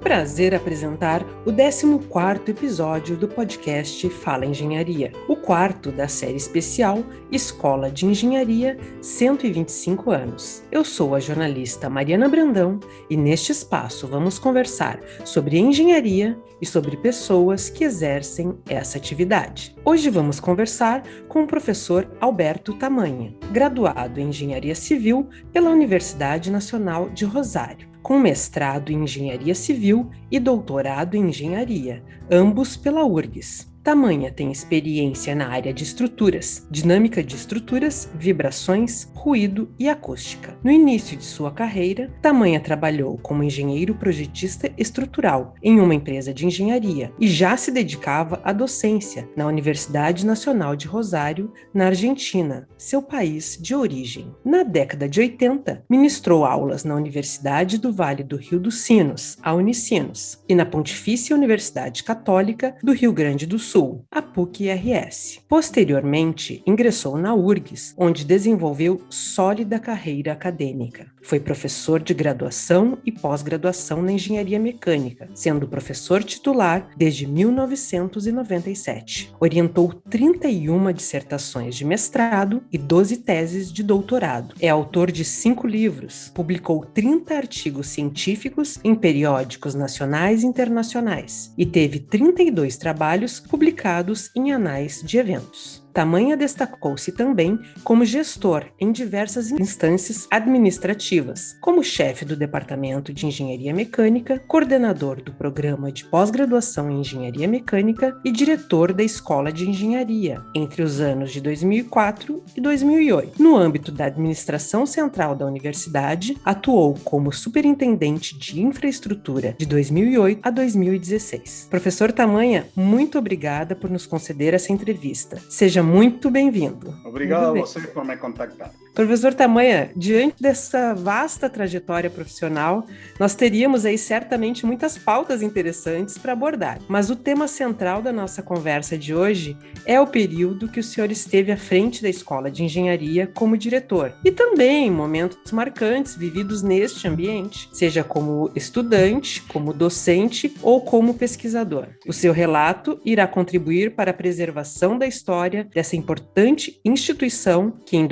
prazer apresentar o 14º episódio do podcast Fala Engenharia, o quarto da série especial Escola de Engenharia 125 anos. Eu sou a jornalista Mariana Brandão e neste espaço vamos conversar sobre engenharia e sobre pessoas que exercem essa atividade. Hoje vamos conversar com o professor Alberto Tamanha, graduado em Engenharia Civil pela Universidade Nacional de Rosário com mestrado em Engenharia Civil e doutorado em Engenharia, ambos pela URGS. Tamanha tem experiência na área de estruturas, dinâmica de estruturas, vibrações, ruído e acústica. No início de sua carreira, Tamanha trabalhou como engenheiro projetista estrutural em uma empresa de engenharia e já se dedicava à docência na Universidade Nacional de Rosário, na Argentina, seu país de origem. Na década de 80, ministrou aulas na Universidade do Vale do Rio dos Sinos, a Unicinos, e na Pontifícia Universidade Católica do Rio Grande do Sul Sul, a PUC-RS. Posteriormente, ingressou na URGS, onde desenvolveu sólida carreira acadêmica. Foi professor de graduação e pós-graduação na engenharia mecânica, sendo professor titular desde 1997. Orientou 31 dissertações de mestrado e 12 teses de doutorado. É autor de cinco livros, publicou 30 artigos científicos em periódicos nacionais e internacionais e teve 32 trabalhos publicados em anais de eventos. Tamanha destacou-se também como gestor em diversas instâncias administrativas, como chefe do Departamento de Engenharia Mecânica, coordenador do Programa de Pós-Graduação em Engenharia Mecânica e diretor da Escola de Engenharia, entre os anos de 2004 e 2008. No âmbito da administração central da universidade, atuou como superintendente de infraestrutura de 2008 a 2016. Professor Tamanha, muito obrigada por nos conceder essa entrevista. Seja muito bem-vindo. Obrigado muito a você por me contactar. Professor Tamanha, diante dessa vasta trajetória profissional, nós teríamos aí certamente muitas pautas interessantes para abordar. Mas o tema central da nossa conversa de hoje é o período que o senhor esteve à frente da Escola de Engenharia como diretor e também momentos marcantes vividos neste ambiente, seja como estudante, como docente ou como pesquisador. O seu relato irá contribuir para a preservação da história dessa importante instituição que em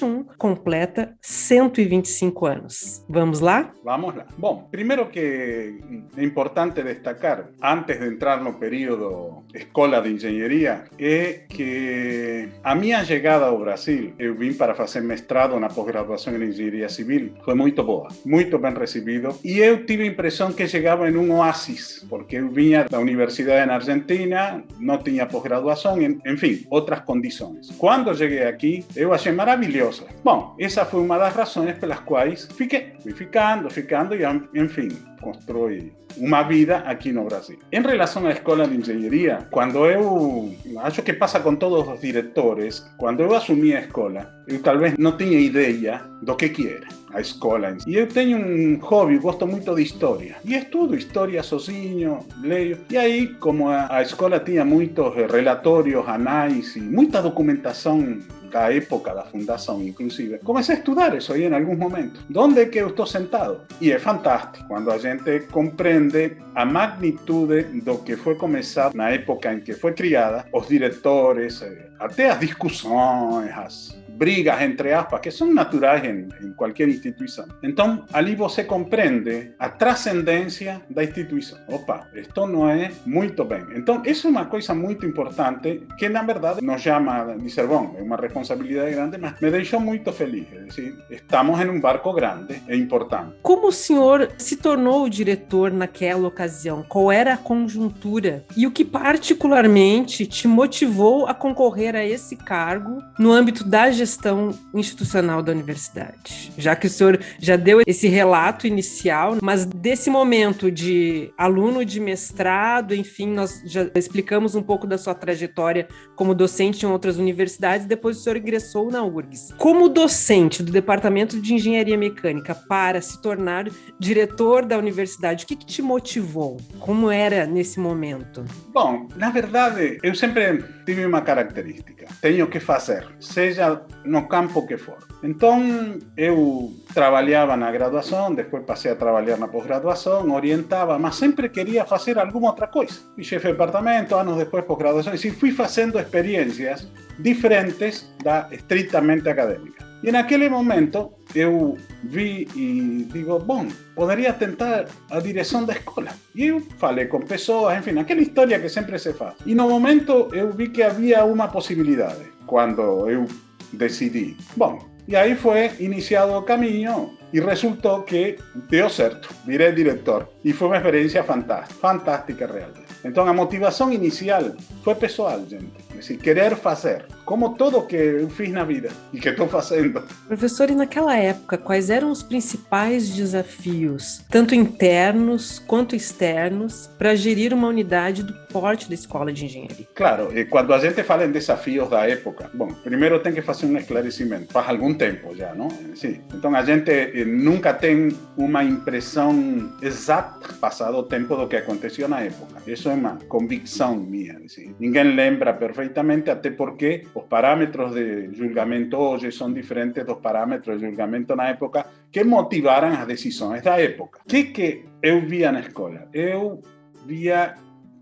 2021 completa 125 anos. Vamos lá? Vamos lá. Bom, primeiro que é importante destacar, antes de entrar no período Escola de Engenharia, é que a minha chegada ao Brasil, eu vim para fazer mestrado na pós-graduação em Engenharia Civil, foi muito boa, muito bem recebido, e eu tive a impressão que chegava em um oásis, porque eu vinha da universidade na Argentina, não tinha pós-graduação, enfim, outras condições. Quando cheguei aqui, eu achei maravilhoso. Bom, essa foi uma das razões pelas quais fiquei, fui ficando, ficando e, enfim, constrói uma vida aqui no Brasil. Em relação à escola de engenharia, quando eu acho que passa com todos os diretores, quando eu assumi a escola, eu talvez não tinha ideia do que que era a escola. E eu tenho um hobby, gosto muito de história. E estudo história sozinho, leio. E aí, como a, a escola tinha muitos relatórios, anais e muita documentação da época da fundação, inclusive, comecei a estudar isso aí em alguns momentos. Onde é que sentado? E é fantástico quando a gente compreende a magnitude do que foi começado na época em que foi criada, os diretores, eh, até as discussões, as brigas, entre aspas, que são naturais em, em qualquer instituição. Então, ali você compreende a transcendência da instituição. Opa, isto não é muito bem. Então, isso é uma coisa muito importante que, na verdade, nos chama de ser bom. É uma responsabilidade grande, mas me deixou muito feliz. É decir, estamos em um barco grande e importante. Como o senhor se tornou o diretor naquela ocasião? Qual era a conjuntura? E o que particularmente te motivou a concorrer a esse cargo no âmbito da gestão gestão institucional da universidade. Já que o senhor já deu esse relato inicial, mas desse momento de aluno de mestrado, enfim, nós já explicamos um pouco da sua trajetória como docente em outras universidades, depois o senhor ingressou na URGS. Como docente do Departamento de Engenharia Mecânica para se tornar diretor da universidade, o que, que te motivou? Como era nesse momento? Bom, na verdade, eu sempre tive uma característica. Tenho que fazer, seja no campo que for. Então, eu trabalhava na graduação, depois passei a trabalhar na pós-graduação, orientava, mas sempre queria fazer alguma outra coisa. Fui chefe de departamento, anos depois pós-graduação, e fui fazendo experiências diferentes da estritamente acadêmica. E naquele momento eu vi e digo, bom, poderia tentar a direção da escola. E eu falei com pessoas, enfim, aquela história que sempre se faz. E no momento eu vi que havia uma possibilidade, quando eu decidi. Bom, e aí foi iniciado o caminho e resultou que deu certo, virei diretor. E foi uma experiência fantástica, fantástica realmente. Então a motivação inicial foi pessoal, gente. É decir, querer fazer, como tudo que eu fiz na vida e que estou fazendo. Professor, e naquela época, quais eram os principais desafios, tanto internos quanto externos, para gerir uma unidade do porte da escola de engenharia? Claro, e quando a gente fala em desafios da época, bom, primeiro tem que fazer um esclarecimento, faz algum tempo já, não? Sim. Então a gente eh, nunca tem uma impressão exata, passado o tempo, do que aconteceu na época. Isso é uma convicção minha. Assim. Ninguém lembra perfeitamente até porque os parâmetros de julgamento hoje são diferentes dos parâmetros de julgamento na época que motivaram as decisões da época. O que, que eu via na escola? Eu via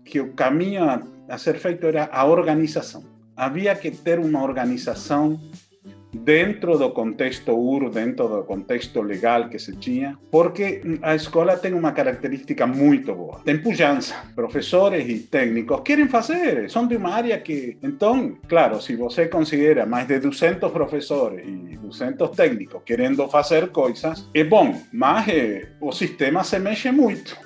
que o caminho a ser feito era a organização. Havia que ter uma organização dentro do contexto UR, dentro do contexto legal que se tinha, porque a escola tem uma característica muito boa. Tem pujança. Professores e técnicos querem fazer, são de uma área que... Então, claro, se você considera mais de 200 professores e 200 técnicos querendo fazer coisas, é bom, mas eh, o sistema se mexe muito.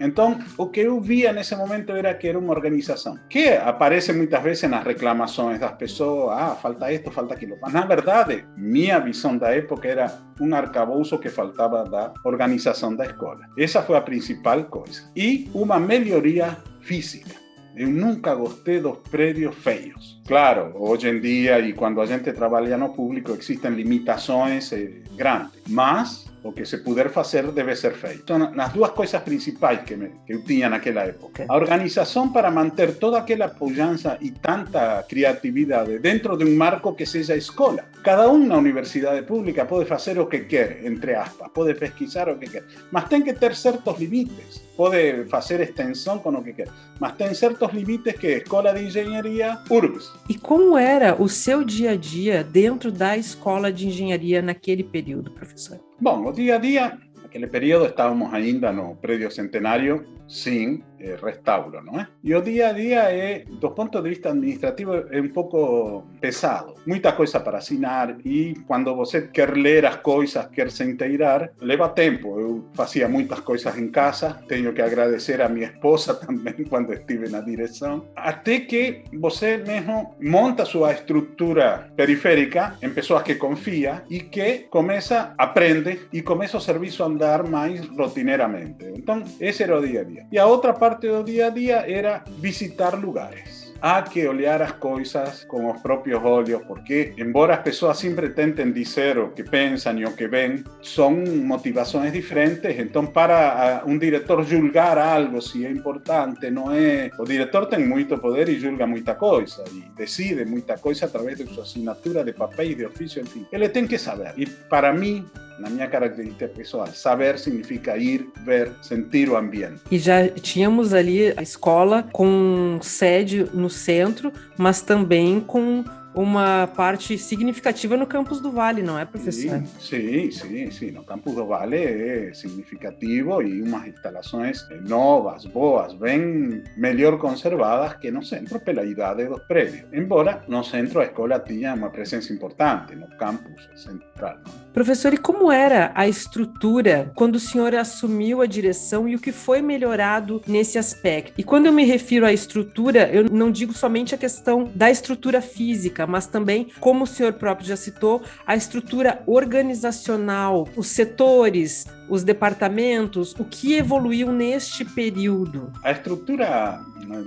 Então, o que eu via nesse momento era que era uma organização que aparece muitas vezes nas reclamações das pessoas, ah, falta isto, falta aquilo. Mas, na verdade, minha visão da época era um arcabouço que faltava da organização da escola. Essa foi a principal coisa. E uma melhoria física. Eu nunca gostei dos prédios feios. Claro, hoje em dia e quando a gente trabalha no público existem limitações eh, grandes, mas o que se puder fazer debe ser feito. São as duas coisas principais que, me, que eu tinha naquela época. A organização para manter toda aquela pujança e tanta criatividade dentro de um marco que seja a escola. Cada um na universidade pública pode fazer o que quer, entre aspas, pode pesquisar o que quer, mas tem que ter certos limites. Pode fazer extensão com o que quer, mas tem certos limites que a Escola de Engenharia URBS. E como era o seu dia a dia dentro da Escola de Engenharia naquele período, professor? Bom, o dia a dia, naquele período estávamos ainda no prédio centenário sin eh, restauro, não é? E o dia a dia é, do ponto de vista administrativo, é um pouco pesado. Muita coisa para assinar e quando você quer ler as coisas, quer se inteirar, leva tempo. Eu fazia muitas coisas casa, tenho que agradecer a minha esposa também quando estive na direção, até que você mesmo monta sua estrutura periférica em pessoas que confia e que começa, aprende e começa o a andar mais rotineiramente. Então, esse era o dia a dia. E a outra parte do dia a dia era visitar lugares. Há que olhar as coisas com os próprios olhos, porque, embora as pessoas sempre tentem dizer o que pensam e o que veem, são motivações diferentes. Então, para um diretor julgar algo, se é importante, não é. O diretor tem muito poder e julga muita coisa, e decide muita coisa através de sua assinatura de papéis, de ofício, enfim. Ele tem que saber. E para mim, na minha característica pessoal. Saber significa ir, ver, sentir o ambiente. E já tínhamos ali a escola com sede no centro, mas também com uma parte significativa no campus do Vale, não é, professor? Sim, sim, sim. No campus do Vale é significativo e umas instalações novas, boas, bem melhor conservadas que no centro pela idade dos prédios. Embora no centro a escola tinha uma presença importante no campus central. Não? Professor, e como era a estrutura quando o senhor assumiu a direção e o que foi melhorado nesse aspecto? E quando eu me refiro à estrutura, eu não digo somente a questão da estrutura física, mas também, como o senhor próprio já citou, a estrutura organizacional, os setores, os departamentos, o que evoluiu neste período? A estrutura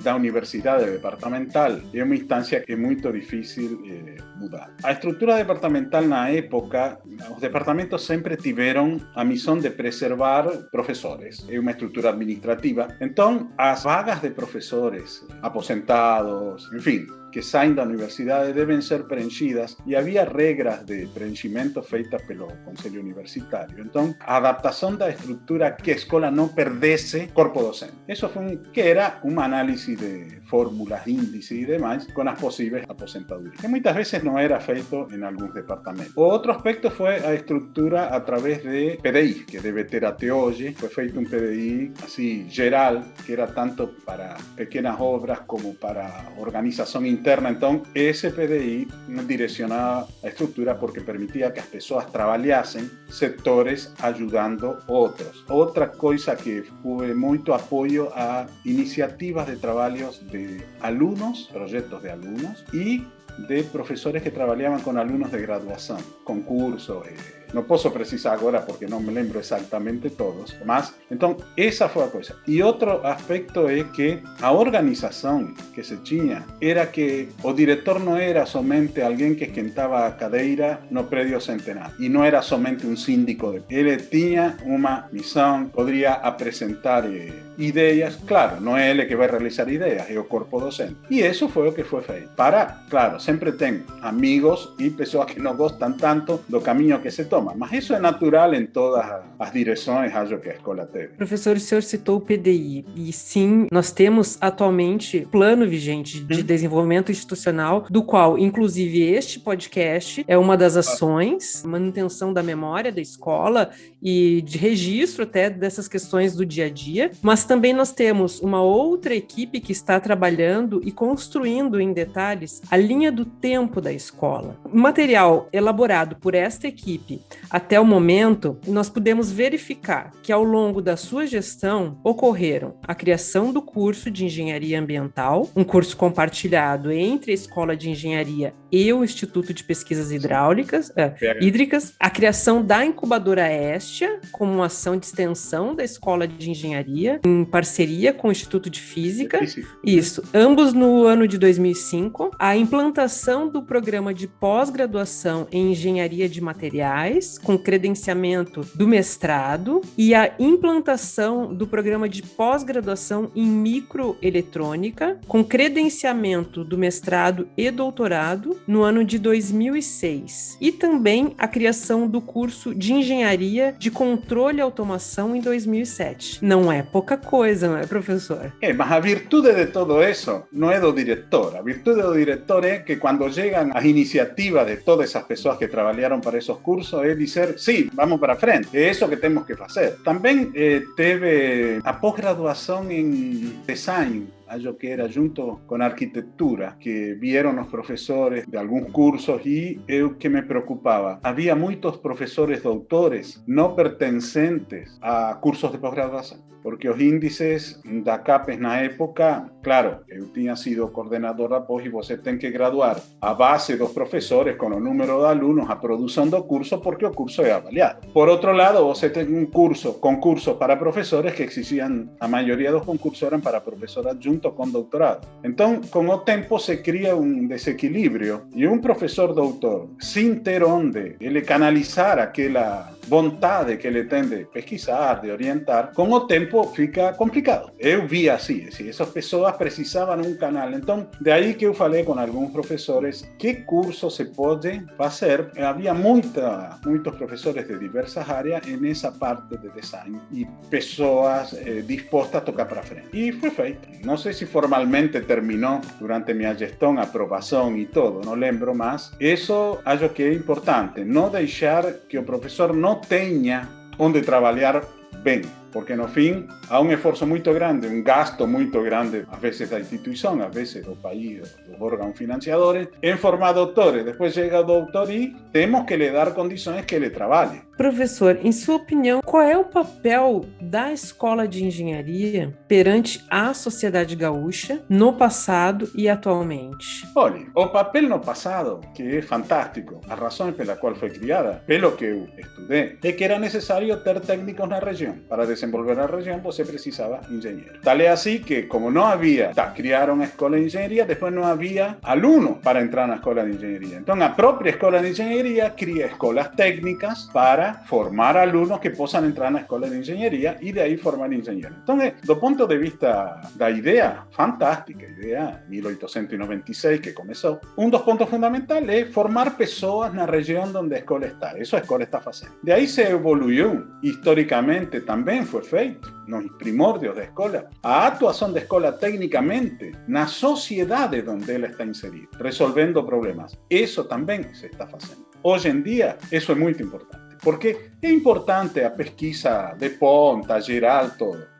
da universidade departamental é uma instância que é muito difícil eh, mudar. A estrutura departamental na época, os departamentos sempre tiveram a missão de preservar professores. É uma estrutura administrativa. Então, as vagas de professores aposentados, enfim, que saem da universidade devem ser preenchidas e havia regras de preenchimento feitas pelo Conselho Universitário. Então, a adaptação da estrutura que a escola não perdesse corpo docente. Isso foi um, que era uma análise de fórmulas, índices e demais com as possíveis aposentadorias, que muitas vezes não era feito em alguns departamentos. O outro aspecto foi a estrutura de PDI, que deve ter até hoje. Foi feito um PDI assim geral, que era tanto para pequenas obras como para organização interna. Então, esse PDI direcionava a estrutura porque permitia que as pessoas trabalhassem setores ajudando outros. Outra coisa que houve muito apoio a iniciativas de trabalhos de alunos, projetos de alunos e de profesores que trabajaban con alumnos de graduación, concurso, eh, no puedo precisar ahora porque no me lembro exactamente todos, más. Entonces, esa fue la cosa. Y otro aspecto es que la organización que se tenía era que o director no era solamente alguien que esquentaba a cadeira no predio centenar y no era solamente un síndico de él tenía una misión podría presentar eh, ideas claro no es él que va a realizar ideas es el cuerpo docente y eso fue lo que fue feito para claro siempre tengo amigos y personas que no gustan tanto do camino que se toma mas isso é natural em todas as direções, acho que a escola teve. Professor, o senhor citou o PDI, e sim, nós temos atualmente plano vigente de hum. desenvolvimento institucional, do qual, inclusive, este podcast é uma das ações, manutenção da memória da escola e de registro até dessas questões do dia a dia, mas também nós temos uma outra equipe que está trabalhando e construindo em detalhes a linha do tempo da escola. O material elaborado por esta equipe até o momento, nós podemos verificar que ao longo da sua gestão ocorreram a criação do curso de Engenharia Ambiental, um curso compartilhado entre a Escola de Engenharia e o Instituto de Pesquisas Hidráulicas, é, Hídricas, a criação da incubadora Como uma ação de extensão da Escola de Engenharia, em parceria com o Instituto de Física. Isso, ambos no ano de 2005. A implantação do programa de pós-graduação em Engenharia de Materiais, com credenciamento do mestrado, e a implantação do programa de pós-graduação em microeletrônica, com credenciamento do mestrado e doutorado no ano de 2006. E também a criação do curso de Engenharia de Controle e Automação em 2007. Não é pouca coisa, não é, professor? É, mas a virtude de todo isso não é do diretor. A virtude do diretor é que quando chegam as iniciativas de todas essas pessoas que trabalharam para esses cursos, é dizer, sim, vamos para frente, é isso que temos que fazer. Também eh, teve a pós-graduação em design algo que era junto con arquitectura, que vieron los profesores de algunos cursos y eu que me preocupaba. Había muchos profesores doutores no pertenecientes a cursos de posgraduación, porque los índices da CAPES na época, claro, eu tinha sido coordenador da pós e você tem que graduar a base dos profesores con o número de alunos a produção do curso, porque o curso é avaliado. Por outro lado, você tem um curso, concurso para profesores que existían, a maioria dos concursos eran para profesor adjunto con doctorado. Entonces, con el tiempo se cría un desequilibrio y un profesor doctor, sin ter onde ele canalizar aquela vontade que ele tem de pesquisar, de orientar, com o tempo fica complicado. Eu vi assim, assim essas pessoas precisavam um canal. Então, de aí que eu falei com alguns professores que curso se pode fazer. Havia muita, muitos professores de diversas áreas nessa parte de design e pessoas eh, dispostas a tocar para frente. E foi feito. Não sei se formalmente terminou durante minha gestão, aprovação e todo, não lembro mais. Isso acho que é importante, não deixar que o professor não tenha onde trabalhar bem, porque no fim há um esforço muito grande, um gasto muito grande, às vezes da instituição, às vezes do país, dos órgãos financiadores, em formar doutores. Depois chega o doutor e temos que lhe dar condições que ele trabalhe. Professor, em sua opinião, qual é o papel da escola de engenharia perante a sociedade gaúcha no passado e atualmente? Olha, o papel no passado, que é fantástico, a razão pela qual foi criada, pelo que eu estudei, é que era necessário ter técnicos na região para desenvolver na região, você precisava engenheiro. Tal é assim que, como não havia, tá, criaram a de engenharia, depois não havia aluno para entrar na escola de engenharia. Então, a própria escola de engenharia cria escolas técnicas para formar alunos que possam entrar na escola de engenharia e de aí formar engenheiros. Então, é, do de vista da ideia, fantástica, ideia 1896 que começou, um dos pontos fundamentais é formar pessoas na região onde a escola está. Isso a escola está fazendo. De aí se evoluiu, historicamente também foi feito, nos primórdios da escola, a atuação da escola tecnicamente na sociedade onde ela está inserida, resolvendo problemas. Isso também se está fazendo. Hoje em dia, isso é muito importante. Porque é importante a pesquisa de ponta, geral,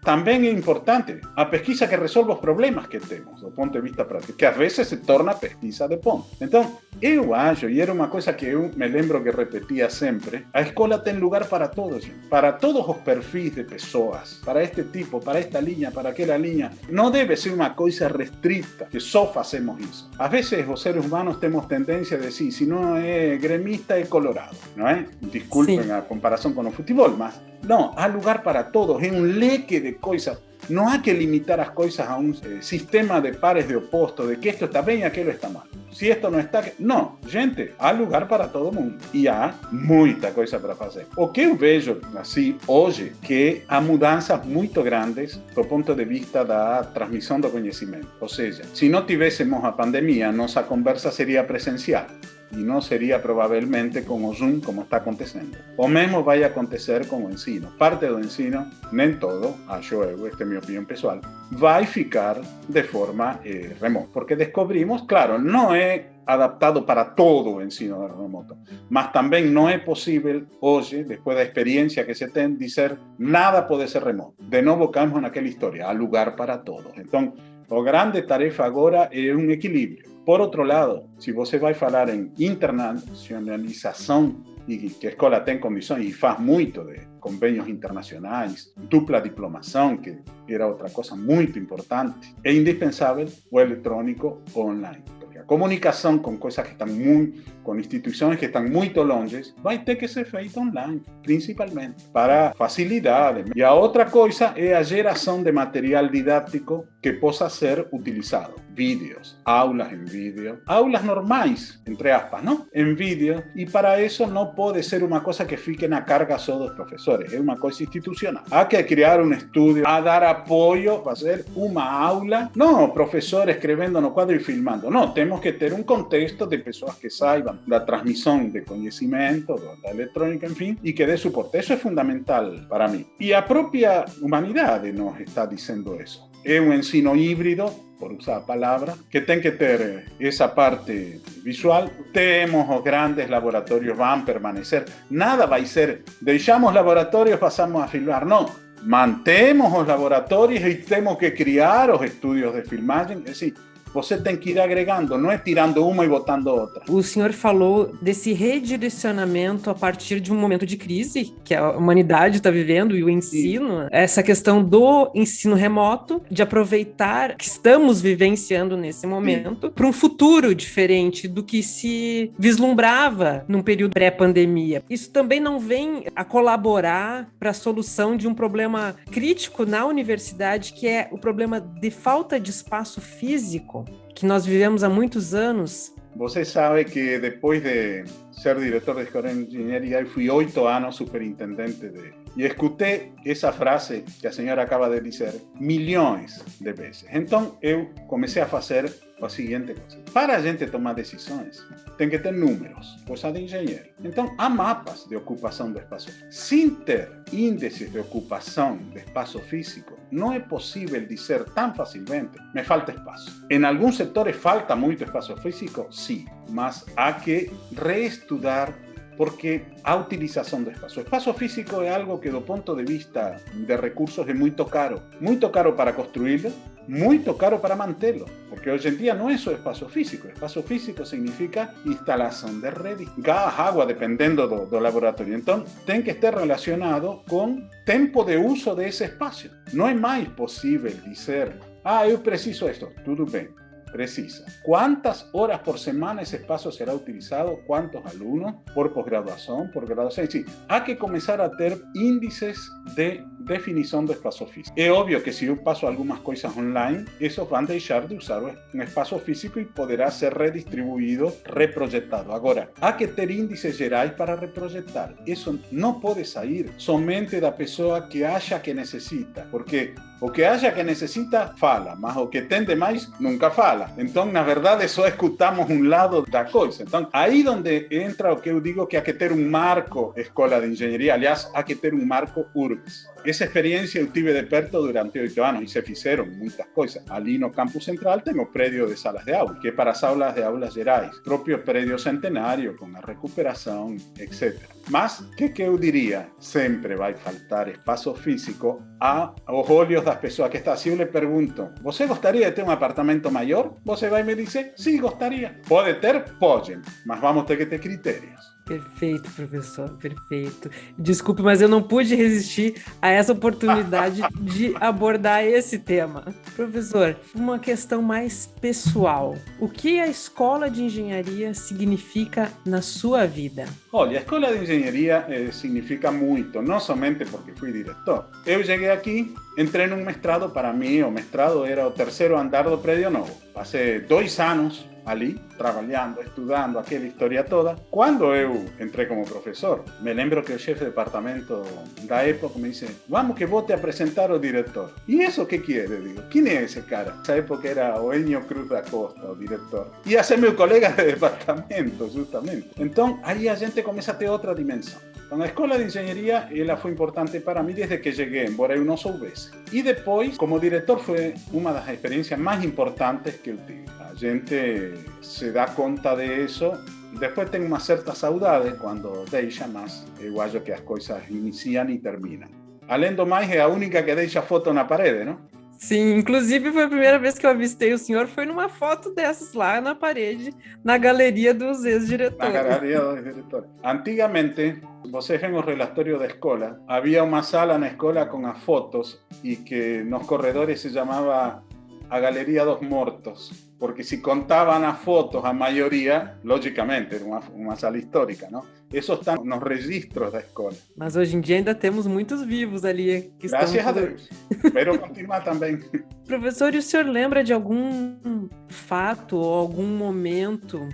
Também é importante a pesquisa que resolve os problemas que temos, do ponto de vista prático, que às vezes se torna pesquisa de ponta. Então, eu acho, e era uma coisa que eu me lembro que repetia sempre, a escola tem lugar para todos, para todos os perfis de pessoas, para este tipo, para esta linha, para aquela linha. Não deve ser uma coisa restrita, que só fazemos isso. Às vezes, os seres humanos temos tendência a dizer, se não é gremista, é colorado, não é? Desculpem sí. a comparação com o futebol, mas não, há lugar para todos, é um leque de coisas. Não há que limitar as coisas a um eh, sistema de pares de opostos, de que esto está bem e aquilo está mal. Se esto não está... Não, gente, há lugar para todo mundo. E há muita coisa para fazer. O que eu vejo, assim, hoje, que há mudanças muito grandes do ponto de vista da transmissão do conhecimento. Ou seja, se não tivéssemos a pandemia, nossa conversa seria presencial y no sería probablemente como Zoom como está acontecendo. O mesmo vai acontecer con o ensino. Parte do ensino, nem todo, acho eu, esta é minha opinião pessoal, vai ficar de forma eh, remota. Porque descobrimos, claro, não é adaptado para todo o ensino remoto, mas também não é possível hoje, depois da experiência que se tem, dizer nada pode ser remoto. De novo caímos naquela história, há lugar para todos. Então, a grande tarefa agora é um equilíbrio. Por outro lado, se você vai falar em internacionalização e que a escola tem condições e faz muito de convênios internacionais, dupla diplomação, que era outra coisa muito importante, é indispensável o eletrônico online. Comunicação com coisas que estão muito, com instituições que estão muito longe, vai ter que ser feita online, principalmente, para facilidade. E a outra coisa é a geração de material didático que possa ser utilizado. Vídeos, aulas em vídeo, aulas normais, entre aspas, não? Em vídeo, e para isso não pode ser uma coisa que fique na carga só dos professores, é uma coisa institucional. Há que criar um estúdio, a dar apoio, fazer uma aula, não professor escrevendo no quadro e filmando, não, temos que ter um contexto de pessoas que saibam da transmissão de conhecimento, da eletrônica, enfim, e que dê suporte. Isso é fundamental para mim. E a própria humanidade nos está dizendo isso. É um ensino híbrido, por usar a palavra, que tem que ter essa parte visual. Temos os grandes laboratórios, vão permanecer. Nada vai ser, deixamos laboratórios, passamos a filmar. Não, mantemos os laboratórios e temos que criar os estúdios de filmagem. É assim, você tem que ir agregando, não é tirando uma e botando outra. O senhor falou desse redirecionamento a partir de um momento de crise que a humanidade está vivendo e o ensino, Sim. essa questão do ensino remoto, de aproveitar que estamos vivenciando nesse momento para um futuro diferente do que se vislumbrava num período pré-pandemia. Isso também não vem a colaborar para a solução de um problema crítico na universidade, que é o problema de falta de espaço físico que nós vivemos há muitos anos. Você sabe que depois de ser diretor de escola de engenharia, eu fui oito anos superintendente de... E escutei essa frase que a senhora acaba de dizer milhões de vezes. Então, eu comecei a fazer a seguinte coisa. Para a gente tomar decisões, tem que ter números, coisa de engenheiro. Então, há mapas de ocupação do espaço. Sem ter índices de ocupação de espaço físico, não é possível dizer tão facilmente, me falta espaço. Em alguns setores falta muito espaço físico, sim, mas há que reestudar porque a utilização do espaço. O espaço físico é algo que do ponto de vista de recursos é muito caro. Muito caro para construí-lo, muito caro para mantê-lo. Porque hoje em dia não é só espaço físico. Espaço físico significa instalação de rede, gás, água, dependendo do, do laboratório. Então, tem que estar relacionado com tempo de uso desse espaço. Não é mais possível dizer, ah, eu preciso disso. Tudo bem precisa. ¿Cuántas horas por semana ese espacio será utilizado? ¿Cuántos alumnos por posgraduación, por graduación? Sí, hay que comenzar a tener índices de definição do espaço físico. É óbvio que se eu passo algumas coisas online, isso vão deixar de usar um espaço físico e poderá ser redistribuído, reprojetado. Agora, há que ter índices gerais para reprojetar. Isso não pode sair somente da pessoa que acha que necessita, porque o que acha que necessita, fala, mas o que tem demais, nunca fala. Então, na verdade, só escutamos um lado da coisa. Então, aí onde entra o que eu digo que há que ter um marco escola de engenharia, aliás, há que ter um marco URBS. Essa experiência eu tive de perto durante oito anos e se fizeram muitas coisas. Ali no campus central tem o prédio de salas de aula, que para as aulas de aulas gerais, próprio prédio centenário, com a recuperação, etc. Mas, o que, que eu diria? Sempre vai faltar espaço físico aos olhos das pessoas que estão. Se eu lhe pergunto, você gostaria de ter um apartamento maior? Você vai me dizer, sim, gostaria. Pode ter? Pode, mas vamos ter que ter critérios. Perfeito, professor, perfeito. Desculpe, mas eu não pude resistir a essa oportunidade de abordar esse tema. Professor, uma questão mais pessoal. O que a escola de engenharia significa na sua vida? Olha, a escola de engenharia eh, significa muito, não somente porque fui diretor. Eu cheguei aqui, entrei num mestrado, para mim o mestrado era o terceiro andar do prédio novo. Passei dois anos ali, trabalhando, estudando aquela história toda. Quando eu entrei como professor, me lembro que o chefe de departamento da época me disse: Vamos que vou te apresentar o diretor. E isso que quer? Eu digo: Quem é esse cara? Nessa época era o Enio Cruz da Costa, o diretor. Ia ser meu colega de departamento, justamente. Então aí a gente começa a ter outra dimensão. Então, a escola de engenharia ela foi importante para mim desde que cheguei, embora eu não soubesse. E depois, como diretor, foi uma das experiências mais importantes que eu tive. A gente se dá conta disso Depois tem uma certa saudade quando deixa, mas eu acho que as coisas iniciam e terminam. Além do mais, é a única que deixa foto na parede, não? Sim, inclusive foi a primeira vez que eu avistei o senhor, foi numa foto dessas lá na parede, na galeria dos ex-diretores. Na galeria dos diretores. Antigamente, vocês ven o relatório da escola, havia uma sala na escola com as fotos e que nos corredores se chamava a Galeria dos Mortos porque si contaban a fotos a mayoría, lógicamente, era uma, uma sala histórica, não? Isso está nos registros da escola. Mas hoje em dia ainda temos muitos vivos ali. Que Graças estão... a Deus. Espero continuar também. Professor, e o senhor lembra de algum fato ou algum momento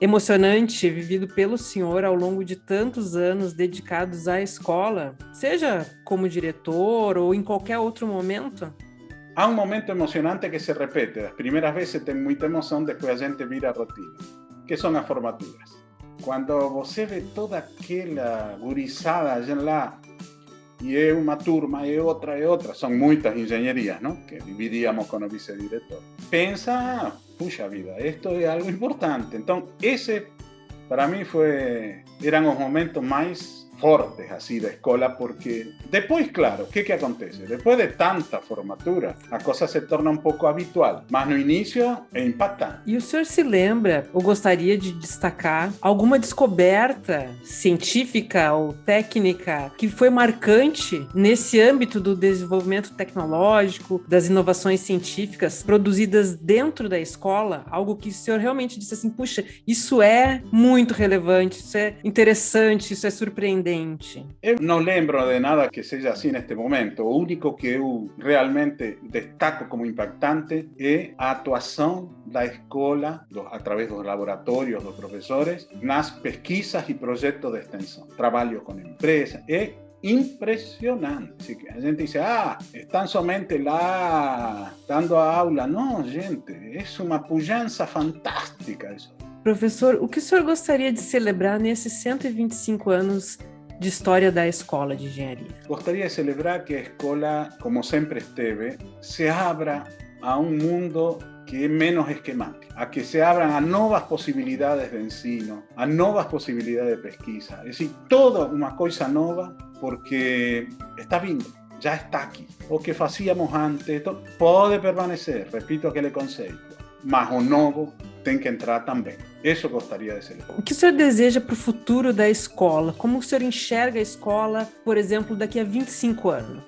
emocionante vivido pelo senhor ao longo de tantos anos dedicados à escola, seja como diretor ou em qualquer outro momento? há um momento emocionante que se repete. As primeiras vezes tem muita emoção, depois a gente vira a rotina, que são as formaturas. Quando você vê toda aquela gurizada lá, e é uma turma, é outra, é outra, são muitas engenharias, não? Que dividíamos com o vice-diretor. Pensa, puxa vida, isto é algo importante. Então, esse, para mim, foi, eram os momentos mais fortes así de escola, porque después, claro, ¿qué que acontece? Después de tanta formatura, a cosa se torna um pouco habitual, mas no início é impactante. E o senhor se lembra, ou gostaria de destacar, alguma descoberta científica ou técnica que foi marcante nesse âmbito do desenvolvimento tecnológico, das inovações científicas produzidas dentro da escola? Algo que o senhor realmente disse assim, puxa, isso é muito relevante, isso é interessante, isso é surpreendente diferente? Eu não lembro de nada que seja assim neste momento. O único que eu realmente destaco como impactante é a atuação da escola, do, através dos laboratórios dos professores, nas pesquisas e projetos de extensão. Trabalho com empresas. É impressionante. A gente dice, ah, están somente lá dando a aula. Não, gente, é uma pujança fantástica isso. Professor, o que o senhor gostaria de celebrar nesses 125 anos de história da escola de engenharia. Gostaria de celebrar que a escola, como sempre esteve, se abra a um mundo que é menos esquemático, a que se abran a novas possibilidades de ensino, a novas possibilidades de pesquisa. É decir, toda uma coisa nova porque está vindo, já está aqui. O que fazíamos antes pode permanecer, repito aquele conceito, mas o novo tem que entrar também. Isso eu gostaria de ser. O que o senhor deseja para o futuro da escola? Como o senhor enxerga a escola, por exemplo, daqui a 25 anos?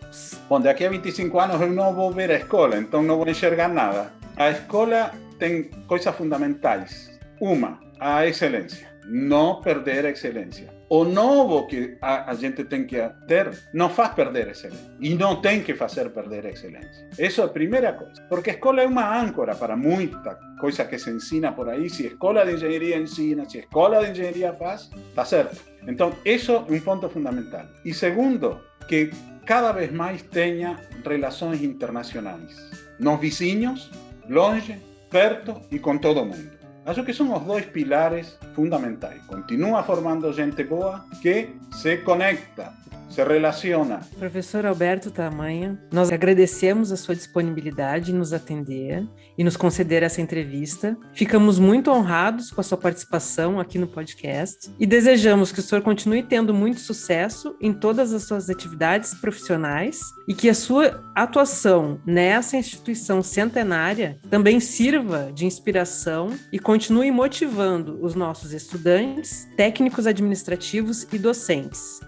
Bom, daqui a 25 anos eu não vou ver a escola, então não vou enxergar nada. A escola tem coisas fundamentais. Uma, a excelência. Não perder a excelência. O novo que a, gente tem que ter não faz perder excelência. E não tem que fazer perder excelência. Isso é a primeira coisa. Porque a escola é uma âncora para muita coisa que se ensina por aí. Se a escola de engenharia ensina, se a escola de engenharia faz, está certo. Então, isso é um ponto fundamental. E segundo, que cada vez mais tenha relações internacionais. Nos vizinhos, longe, perto e com todo mundo. Acho que son os dois pilares fundamentais. Continua formando gente boa que se conecta se relaciona. Professor Alberto Tamanha, nós agradecemos a sua disponibilidade em nos atender e nos conceder essa entrevista. Ficamos muito honrados com a sua participação aqui no podcast e desejamos que o senhor continue tendo muito sucesso em todas as suas atividades profissionais e que a sua atuação nessa instituição centenária também sirva de inspiração e continue motivando os nossos estudantes, técnicos administrativos e docentes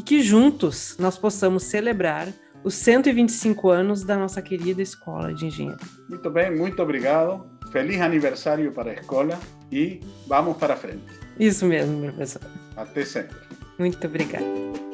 e que juntos nós possamos celebrar os 125 anos da nossa querida Escola de Engenharia. Muito bem, muito obrigado. Feliz aniversário para a escola e vamos para frente. Isso mesmo, professor. Até sempre. Muito obrigada.